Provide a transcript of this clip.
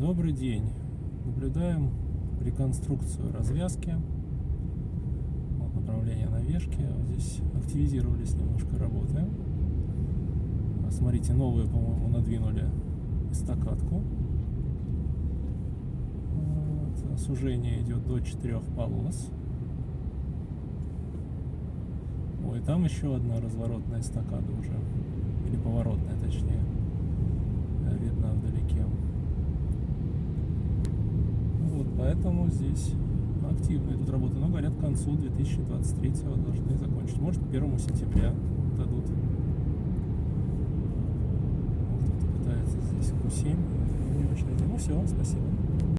Добрый день. Наблюдаем реконструкцию развязки. Вот направление навешки. Вот Здесь активизировались немножко работы. А Смотрите, новые, по-моему, надвинули эстакадку. Вот. Сужение идет до 4 полос. Ой, там еще одна разворотная эстакада уже. Поэтому здесь активно идут работы. Но, говорят, к концу 2023 должны закончить. Может, к 1 сентября дадут. Кто-то пытается здесь Q7. Не очень. Ну все, спасибо.